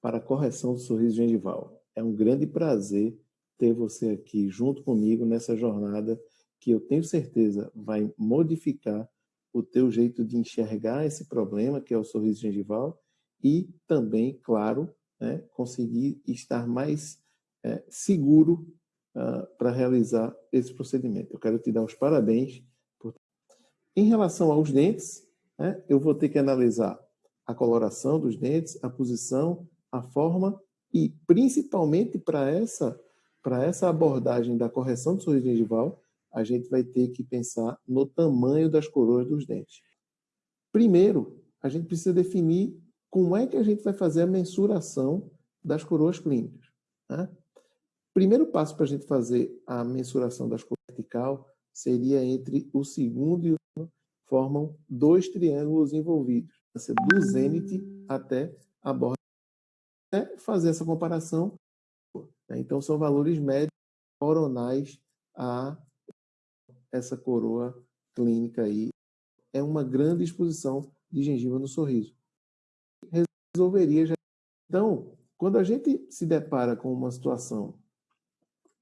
para correção do sorriso gengival. É um grande prazer ter você aqui junto comigo nessa jornada que eu tenho certeza vai modificar o teu jeito de enxergar esse problema, que é o sorriso gengival, e também, claro, né, conseguir estar mais é, seguro uh, para realizar esse procedimento. Eu quero te dar os parabéns. Por... Em relação aos dentes, né, eu vou ter que analisar a coloração dos dentes, a posição, a forma e, principalmente para essa, para essa abordagem da correção do sorriso gengival, a gente vai ter que pensar no tamanho das coroas dos dentes. Primeiro, a gente precisa definir como é que a gente vai fazer a mensuração das coroas clínicas. Né? Primeiro passo para a gente fazer a mensuração das coroas vertical seria entre o segundo e o formam dois triângulos envolvidos, do zênite até a borda. É fazer essa comparação. Né? Então, são valores médios coronais a essa coroa clínica aí. É uma grande exposição de gengiva no sorriso. Resolveria já. Então, quando a gente se depara com uma situação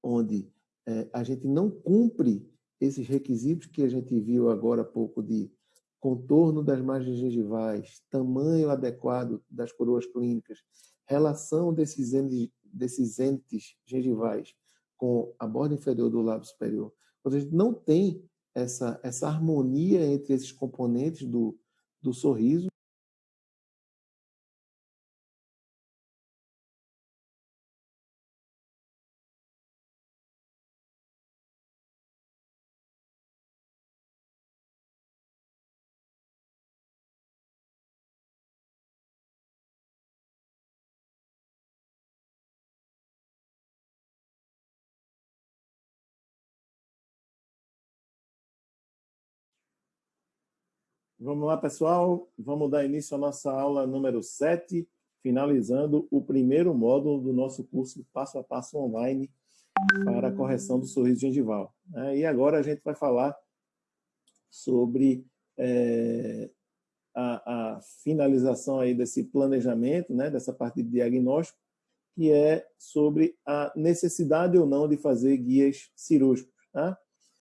onde é, a gente não cumpre esses requisitos que a gente viu agora há pouco de contorno das margens gengivais, tamanho adequado das coroas clínicas, relação desses entes, desses entes gengivais com a borda inferior do lábio superior. Quando a gente não tem essa, essa harmonia entre esses componentes do, do sorriso, Vamos lá, pessoal. Vamos dar início à nossa aula número 7, finalizando o primeiro módulo do nosso curso Passo a Passo Online para a correção do sorriso gengival. É, e agora a gente vai falar sobre é, a, a, finalização aí desse planejamento, né, dessa parte de diagnóstico, que é sobre a necessidade ou não de fazer guias cirúrgicos. Tá?